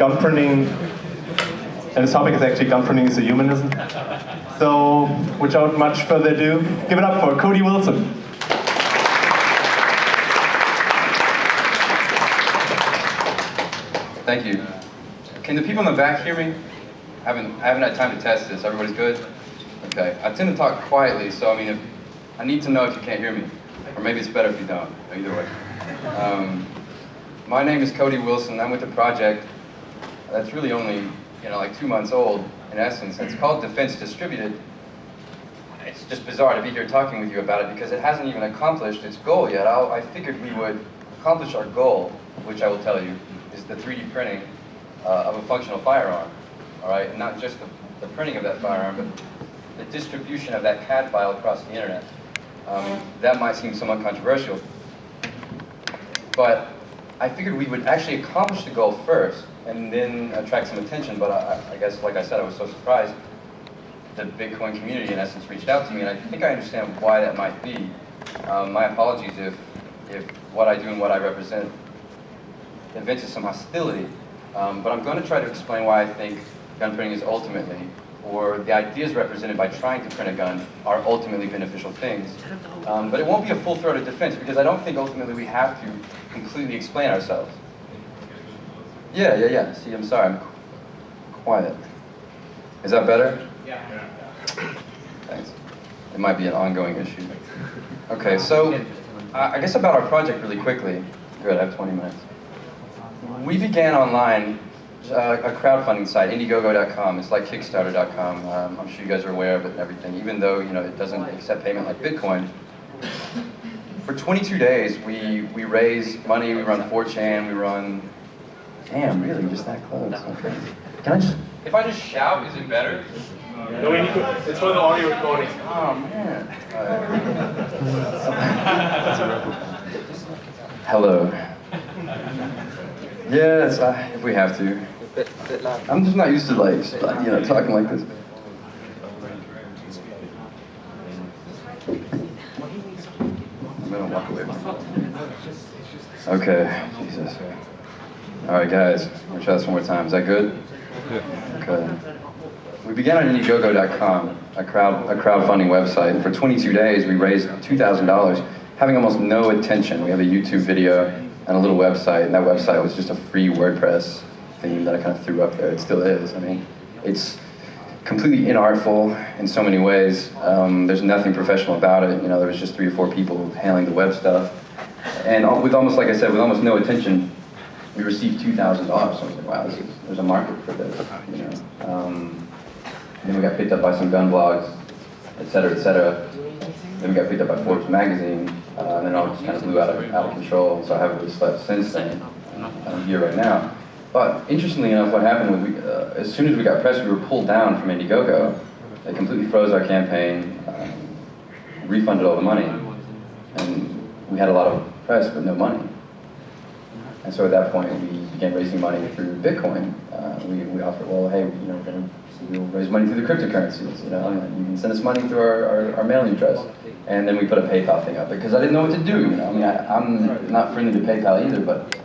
gun printing, and the topic is actually gun printing is a humanism. So, without much further ado, give it up for Cody Wilson. Thank you. Can the people in the back hear me? I haven't, I haven't had time to test this. Everybody's good? Okay. I tend to talk quietly, so I mean, if, I need to know if you can't hear me. Or maybe it's better if you don't. Either way. Um, my name is Cody Wilson. I'm with the project that's really only, you know, like two months old, in essence. It's called Defense Distributed. It's just bizarre to be here talking with you about it because it hasn't even accomplished its goal yet. I'll, I figured we would accomplish our goal, which I will tell you, is the 3D printing uh, of a functional firearm. All right, and not just the, the, printing of that firearm, but the distribution of that CAD file across the internet. Um, that might seem somewhat controversial, but I figured we would actually accomplish the goal first and then attract some attention, but I, I guess, like I said, I was so surprised the Bitcoin community, in essence, reached out to me, and I think I understand why that might be. Um, my apologies if, if what I do and what I represent evinces some hostility, um, but I'm going to try to explain why I think gun printing is ultimately, or the ideas represented by trying to print a gun are ultimately beneficial things. Um, but it won't be a full-throated defense, because I don't think ultimately we have to completely explain ourselves. Yeah, yeah, yeah. See, I'm sorry, I'm quiet. Is that better? Yeah. Thanks. It might be an ongoing issue. Okay, so uh, I guess about our project really quickly. Good, I have 20 minutes. We began online uh, a crowdfunding site, Indiegogo.com. It's like Kickstarter.com. Um, I'm sure you guys are aware of it and everything, even though you know it doesn't accept payment like Bitcoin. For 22 days, we, we raise money, we run 4chan, we run... Damn, really? Just that close? Okay. Can I just... If I just shout, is it better? No, we need to, it's for the audio recording. Oh, man. Hello. Yes, uh, if we have to. I'm just not used to like, you know, talking like this. I'm gonna walk away Okay, Jesus. All right, guys, gonna try this one more time. Is that good? Okay. We began on Indiegogo.com, a crowd a crowdfunding website, and for 22 days we raised $2,000, having almost no attention. We have a YouTube video and a little website, and that website was just a free WordPress theme that I kind of threw up there. It still is. I mean, it's completely inartful in so many ways. Um, there's nothing professional about it. You know, there was just three or four people handling the web stuff. And with almost, like I said, with almost no attention, we received $2,000. So I was like, wow, is, there's a market for this, you know. Um, then we got picked up by some gun blogs, et cetera, et cetera. Then we got picked up by Forbes magazine, uh, and then all just kind of blew out of, out of control. So I haven't really slept since then. I'm here right now. But interestingly enough, what happened was, we, uh, as soon as we got pressed, we were pulled down from Indiegogo. They completely froze our campaign, um, refunded all the money, and we had a lot of press but no money. And so at that point, we began raising money through Bitcoin. Uh, we, we offered, well, hey, you know, we're going to we'll raise money through the cryptocurrencies. You know, you can send us money through our, our, our, mailing address. And then we put a PayPal thing up because I didn't know what to do. You know, I mean, I, am not friendly to PayPal either, but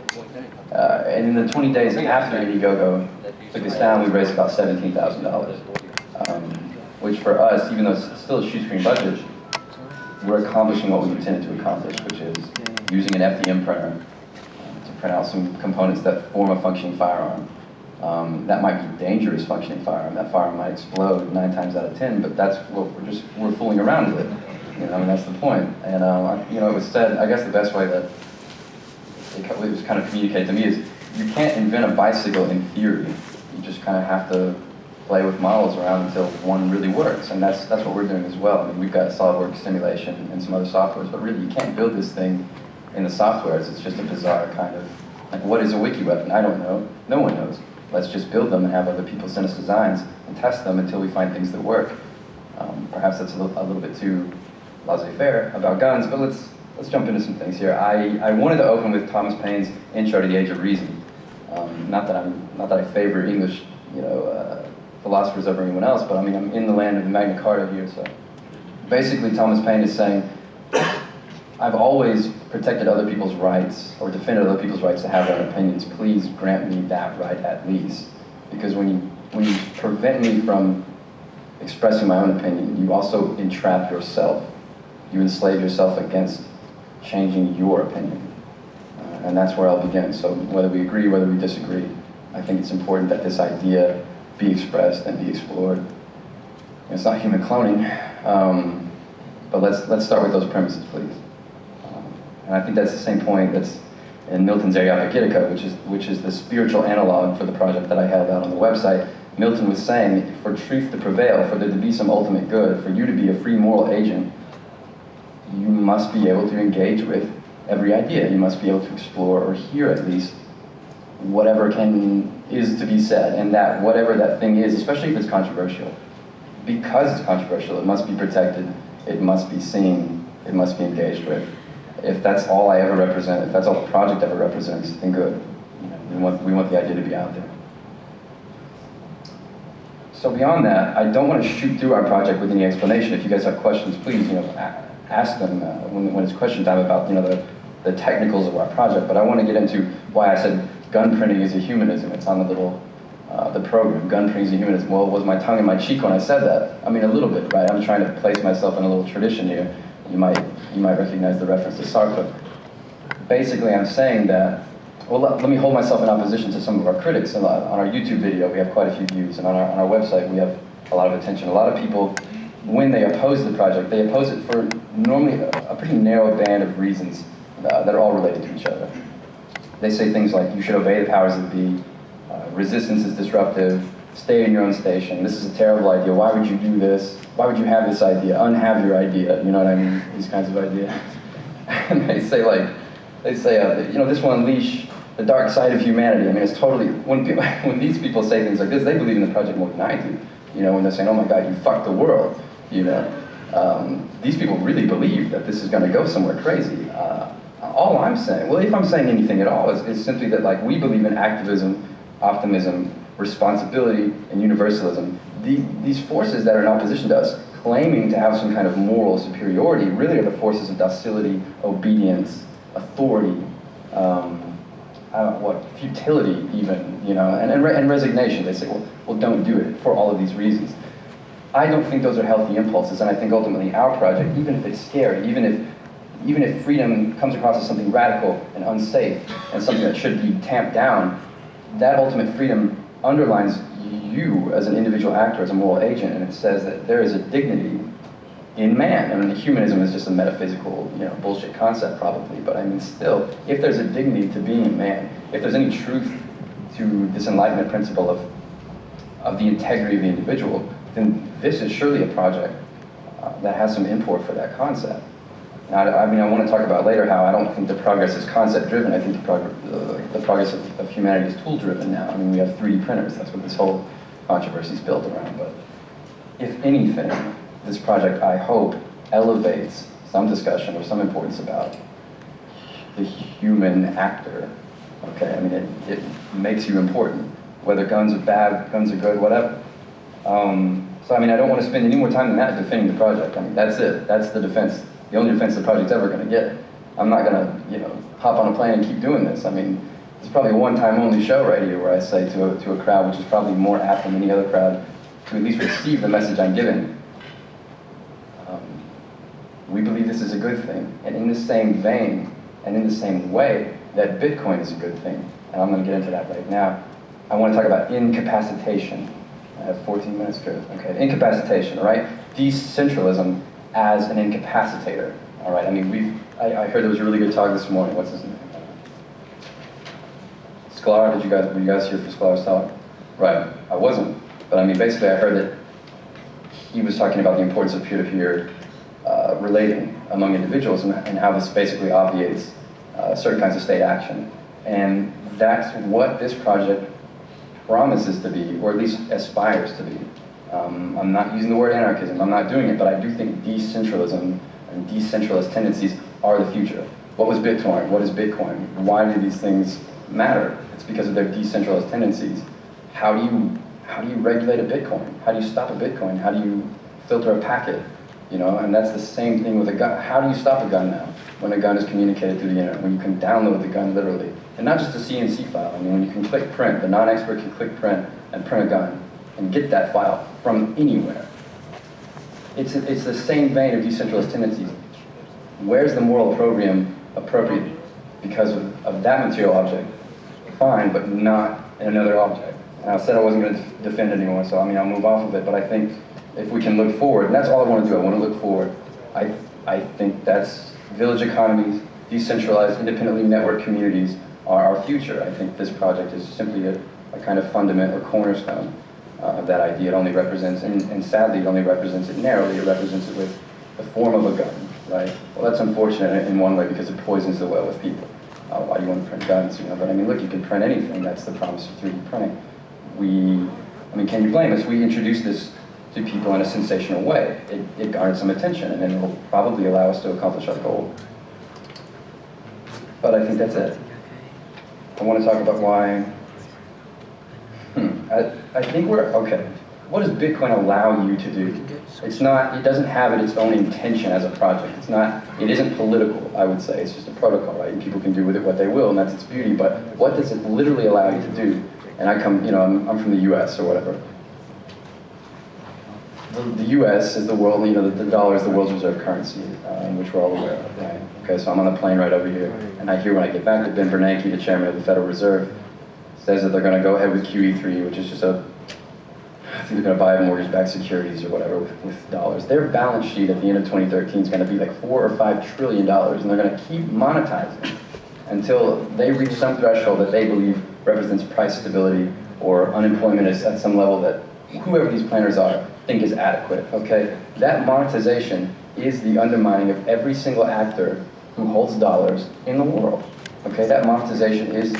uh, and in the 20 days after Indiegogo took us down, we raised about $17,000, um, which for us, even though it's still a shoestring budget, we're accomplishing what we intended to accomplish, which is using an FDM printer to print out some components that form a functioning firearm. Um, that might be dangerous functioning firearm. That firearm might explode nine times out of ten, but that's what we're just we're fooling around with it. You know, I mean that's the point. And um, you know, it was said. I guess the best way that it was kind of communicated to me is you can't invent a bicycle in theory. You just kind of have to play with models around until one really works, and that's that's what we're doing as well. I mean, we've got SolidWorks simulation and some other softwares, but really you can't build this thing in the softwares. It's just a bizarre kind of like what is a wiki weapon? I don't know. No one knows let's just build them and have other people send us designs and test them until we find things that work. Um, perhaps that's a little, a little bit too laissez-faire about guns, but let's, let's jump into some things here. I, I wanted to open with Thomas Paine's Intro to the Age of Reason. Um, not, that I'm, not that I favor English you know, uh, philosophers over anyone else, but I mean, I'm in the land of the Magna Carta here, so. Basically, Thomas Paine is saying, I've always protected other people's rights or defended other people's rights to have their own opinions, please grant me that right at least. Because when you, when you prevent me from expressing my own opinion, you also entrap yourself. You enslave yourself against changing your opinion. Uh, and that's where I'll begin. So whether we agree, whether we disagree, I think it's important that this idea be expressed and be explored. It's not human cloning, um, but let's, let's start with those premises, please. Um, and I think that's the same point that's in Milton's Areopagitica, which is, which is the spiritual analog for the project that I held out on the website. Milton was saying, for truth to prevail, for there to be some ultimate good, for you to be a free moral agent, you must be able to engage with every idea. You must be able to explore or hear at least whatever can is to be said, and that whatever that thing is, especially if it's controversial, because it's controversial, it must be protected, it must be seen, it must be engaged with. If that's all I ever represent, if that's all the project ever represents, then good. We, want, we want the idea to be out there. So beyond that, I don't want to shoot through our project with any explanation. If you guys have questions, please, you know, ask them uh, when, when it's question time about, you know, the, the technicals of our project. But I want to get into why I said gun printing is a humanism. It's on the little, uh, the program, gun printing is a humanism. Well, was my tongue in my cheek when I said that? I mean, a little bit, right? I'm trying to place myself in a little tradition here. You might, you might recognize the reference to Sartre. Basically, I'm saying that, well, let, let me hold myself in opposition to some of our critics. On our YouTube video, we have quite a few views, and on our, on our website, we have a lot of attention. A lot of people, when they oppose the project, they oppose it for normally a, pretty narrow band of reasons uh, that are all related to each other. They say things like, you should obey the powers that be, uh, resistance is disruptive, stay in your own station, this is a terrible idea, why would you do this? Why would you have this idea? Unhave your idea, you know what I mean? These kinds of ideas. and they say like, they say, uh, you know, this will unleash the dark side of humanity. I mean, it's totally, when, people, when these people say things like this, they believe in the project more than I do. You know, when they're saying, oh my God, you fucked the world, you know. Um, these people really believe that this is going to go somewhere crazy. Uh, all I'm saying, well, if I'm saying anything at all, is, is simply that like we believe in activism, optimism, responsibility, and universalism. The, these forces that are in opposition to us, claiming to have some kind of moral superiority, really are the forces of docility, obedience, authority, um, what, futility even, you know, and, and, re and resignation. They say, well, well, don't do it for all of these reasons. I don't think those are healthy impulses, and I think ultimately our project, even if it's scary, even if even if freedom comes across as something radical and unsafe and something that should be tamped down, that ultimate freedom underlines you as an individual actor, as a moral agent, and it says that there is a dignity in man. I mean, humanism is just a metaphysical, you know, bullshit concept probably, but I mean, still, if there's a dignity to being man, if there's any truth to this enlightenment principle of, of the integrity of the individual, then this is surely a project uh, that has some import for that concept. Now, I mean, I want to talk about later how I don't think the progress is concept-driven. I think the, prog the progress of, of, humanity is tool-driven now. I mean, we have 3D printers. That's what this whole controversy is built around. But if anything, this project, I hope, elevates some discussion or some importance about the human actor. Okay, I mean, it, it makes you important. Whether guns are bad, guns are good, whatever. Um, so, I mean, I don't want to spend any more time than that defending the project. I mean, that's it. That's the defense the only defense the project's ever going to get. I'm not going to, you know, hop on a plane and keep doing this. I mean, it's probably a one-time only show right here where I say to a, to a crowd, which is probably more apt than any other crowd, to at least receive the message I'm giving. Um, we believe this is a good thing. And in the same vein, and in the same way, that Bitcoin is a good thing. And I'm going to get into that right now. I want to talk about incapacitation. I have 14 minutes, Chris. Okay, incapacitation, right? Decentralism as an incapacitator. All right, I mean, we've, I, I heard there was a really good talk this morning. What's his name? Sklar, did you guys, were you guys here for Sklar's talk? Right, I wasn't. But I mean, basically I heard that he was talking about the importance of peer-to-peer -peer, uh, relating among individuals and, and, how this basically obviates uh, certain kinds of state action. And that's what this project promises to be, or at least aspires to be. Um, I'm not using the word anarchism, I'm not doing it, but I do think decentralism and decentralized tendencies are the future. What was Bitcoin? What is Bitcoin? Why do these things matter? It's because of their decentralized tendencies. How do you, how do you regulate a Bitcoin? How do you stop a Bitcoin? How do you filter a packet? You know, and that's the same thing with a gun. How do you stop a gun now? When a gun is communicated through the internet, when you can download the gun literally, and not just a CNC file. I mean, when you can click print, the non-expert can click print and print a gun and get that file from anywhere. It's, it's the same vein of decentralized tendencies. Where's the moral opprobrium appropriate because of, of that material object? Fine, but not in another object. And I said I wasn't going to defend anymore, so I mean, I'll move off of it, but I think if we can look forward, and that's all I want to do, I want to look forward, I, I think that's village economies, decentralized, independently networked communities are our future. I think this project is simply a, a kind of fundament or cornerstone uh, of that idea. It only represents, and, and sadly, it only represents it narrowly. It represents it with the form of a gun, right? Well, that's unfortunate in one way because it poisons the well with people. Uh, why do you want to print guns, you know? But I mean, look, you can print anything. That's the promise of 3D printing. We, I mean, can you blame us? We introduced this to people in a sensational way. It, it garnered some attention, and it will probably allow us to accomplish our goal. But I think that's it. I want to talk about why. Hmm, I, I think we're okay. What does Bitcoin allow you to do? It's not. It doesn't have it its own intention as a project. It's not. It isn't political. I would say it's just a protocol, right? And people can do with it what they will, and that's its beauty. But what does it literally allow you to do? And I come, you know, I'm, I'm from the U.S. or whatever. The, U.S. is the world. You know, the, the dollar is the world's reserve currency, um, which we're all aware of, right? Okay, so I'm on the plane right over here, and I hear when I get back that Ben Bernanke, the chairman of the Federal Reserve, says that they're going to go ahead with QE3, which is just a, I think they're going to buy mortgage-backed securities or whatever with, with dollars. Their balance sheet at the end of 2013 is going to be like four or five trillion dollars, and they're going to keep monetizing until they reach some threshold that they believe represents price stability or unemployment is at some level that whoever these planners are think is adequate. Okay, that monetization is the undermining of every single actor who holds dollars in the world. Okay, that monetization is,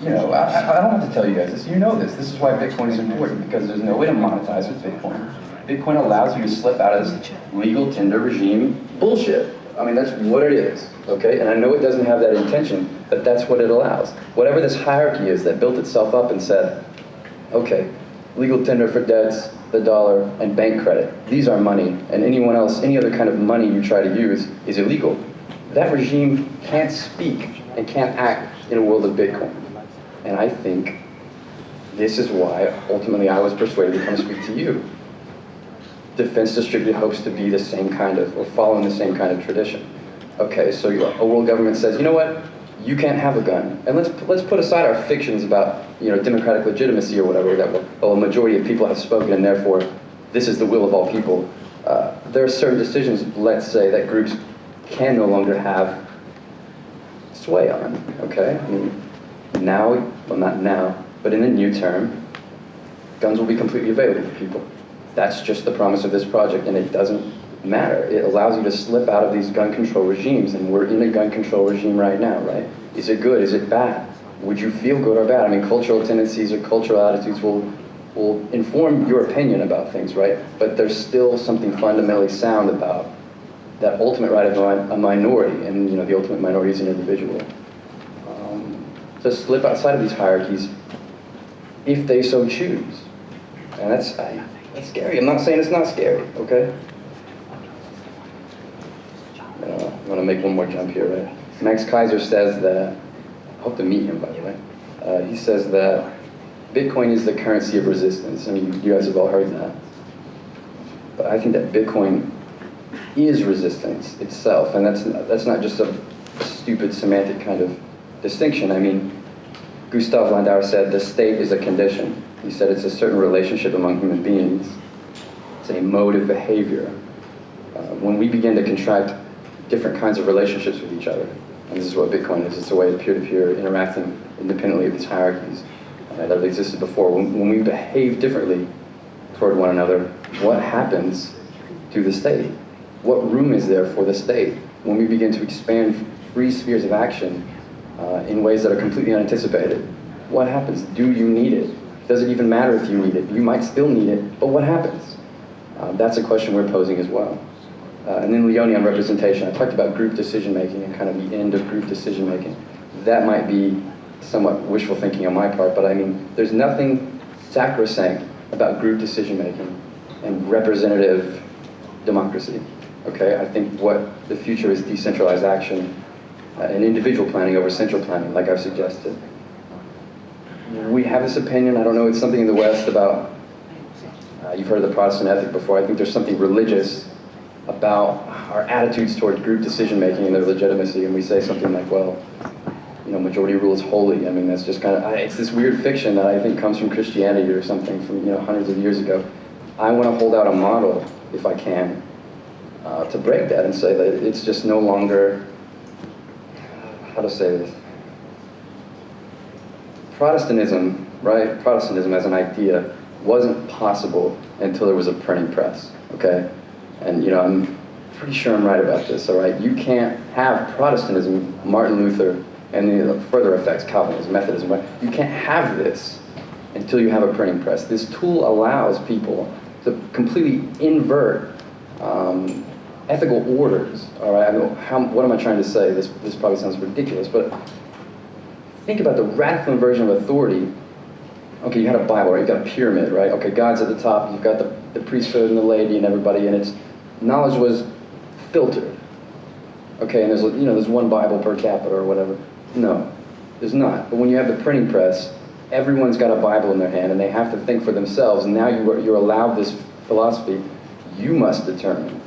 you know, I, I don't have to tell you guys this, you know this. This is why Bitcoin is important, because there's no way to monetize with Bitcoin. Bitcoin allows you to slip out of this legal tender regime bullshit. I mean, that's what it is, okay? And I know it doesn't have that intention, but that's what it allows. Whatever this hierarchy is that built itself up and said, okay, legal tender for debts, the dollar, and bank credit. These are money, and anyone else, any other kind of money you try to use is illegal. That regime can't speak and can't act in a world of Bitcoin. And I think this is why ultimately I was persuaded to come speak to you. Defense Distributed hopes to be the same kind of, or following the same kind of tradition. Okay, so a world government says, you know what, you can't have a gun. And let's, let's put aside our fictions about you know, democratic legitimacy or whatever, that well, a majority of people have spoken and therefore this is the will of all people. Uh, there are certain decisions, let's say, that groups can no longer have sway on, okay? I mean, now, well not now, but in the new term, guns will be completely available to people. That's just the promise of this project and it doesn't matter. It allows you to slip out of these gun control regimes and we're in a gun control regime right now, right? Is it good? Is it bad? Would you feel good or bad? I mean, cultural tendencies or cultural attitudes will will inform your opinion about things, right? But there's still something fundamentally sound about that ultimate right of a minority, and you know, the ultimate minority is an individual. Um, to slip outside of these hierarchies, if they so choose, and that's I, that's scary. I'm not saying it's not scary, okay? Gonna make one more jump here, right? Max Keiser says that. I hope to meet him, by the way. Uh, he says that Bitcoin is the currency of resistance. I mean, you guys have all heard that. But I think that Bitcoin is resistance itself, and that's that's not just a, stupid semantic kind of distinction. I mean, Gustav Landauer said the state is a condition. He said it's a certain relationship among human beings. It's a mode of behavior. Uh, when we begin to contract different kinds of relationships with each other, and this is what Bitcoin is, it's a way of peer-to-peer -peer interacting independently of these hierarchies uh, that existed before. When, when we behave differently toward one another, what happens to the state? What room is there for the state when we begin to expand free spheres of action uh, in ways that are completely unanticipated? What happens? Do you need it? Does it even matter if you need it? You might still need it, but what happens? Uh, that's a question we're posing as well. Uh, and then Leoni on representation. I talked about group decision making and kind of the end of group decision making. That might be somewhat wishful thinking on my part, but I mean, there's nothing sacrosanct about group decision making and representative democracy. Okay, I think what the future is decentralized action uh, and individual planning over central planning, like I've suggested. We have this opinion, I don't know, it's something in the West about, uh, you've heard of the Protestant ethic before, I think there's something religious about our attitudes toward group decision making and their legitimacy, and we say something like, well, you know, majority rule is holy. I mean, that's just kind of, it's this weird fiction that I think comes from Christianity or something from, you know, hundreds of years ago. I want to hold out a model, if I can, uh, to break that and say that it's just no longer, how to say this? Protestantism, right? Protestantism as an idea wasn't possible until there was a printing press, okay? And, you know, I'm pretty sure I'm right about this, all right? You can't have Protestantism, Martin Luther, and the further effects, Calvinism, Methodism. You can't have this until you have a printing press. This tool allows people to completely invert um, ethical orders, all right? I mean, how, what am I trying to say? This, this probably sounds ridiculous, but think about the radical inversion of authority. Okay, you had a Bible, right? You've got a pyramid, right? Okay, God's at the top, you've got the, the priesthood and the lady and everybody, and it's knowledge was filtered. Okay, and there's you know there's one Bible per capita or whatever. No, there's not. But when you have the printing press, everyone's got a Bible in their hand, and they have to think for themselves. And now you are, you're allowed this philosophy. You must determine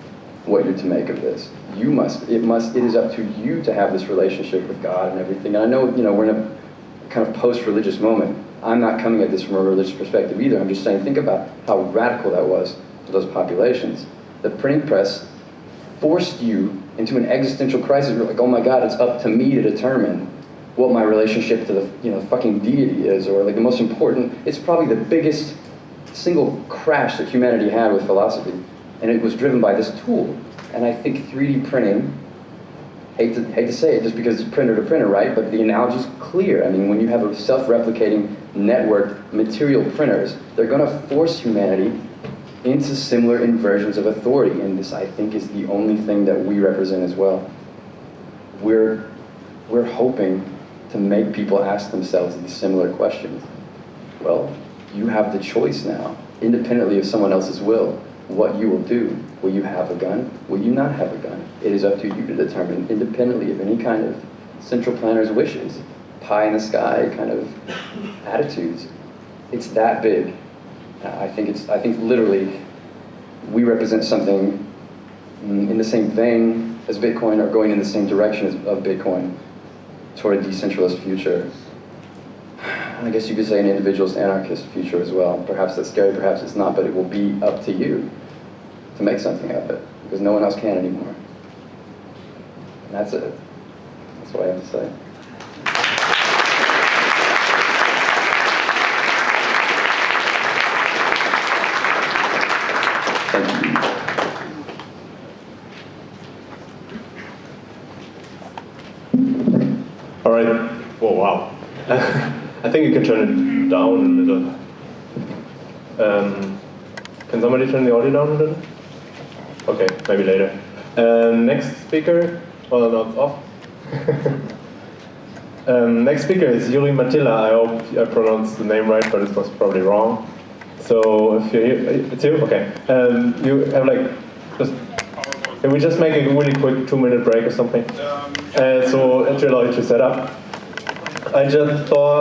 what you're to make of this. You must. It must. It is up to you to have this relationship with God and everything. And I know you know we're in a kind of post-religious moment. I'm not coming at this from a religious perspective either. I'm just saying, think about how radical that was to those populations. The printing press forced you into an existential crisis. You're like, oh my God, it's up to me to determine what my relationship to the you know fucking deity is, or like the most important. It's probably the biggest single crash that humanity had with philosophy, and it was driven by this tool. And I think 3D printing. Hate to, hate to say it just because it's printer to printer, right? But the analogy is clear. I mean, when you have a self-replicating network material printers, they're going to force humanity into similar inversions of authority. And this, I think, is the only thing that we represent as well. We're, we're hoping to make people ask themselves these similar questions. Well, you have the choice now, independently of someone else's will, what you will do. Will you have a gun? Will you not have a gun? It is up to you to determine, independently of any kind of central planner's wishes, pie in the sky kind of attitudes. It's that big. I think it's, I think literally we represent something mm, in the same vein as Bitcoin or going in the same direction as, of Bitcoin toward a decentralized future. I guess you could say an individualist anarchist future as well. Perhaps that's scary, perhaps it's not, but it will be up to you to make something of it because no one else can anymore. And that's it. That's what I have to say. All right. Whoa, wow. I think you can turn it down a little. Um, can somebody turn the audio down a little? Okay, maybe later. Um, next speaker. Well, no, it's off. um, next speaker is Yuri Matila. I hope I pronounced the name right, but it was probably wrong. So if you're here, it's you? Okay. Um, you have like, just, can we just make a really quick two minute break or something? Uh, so to allow you to set up. I just thought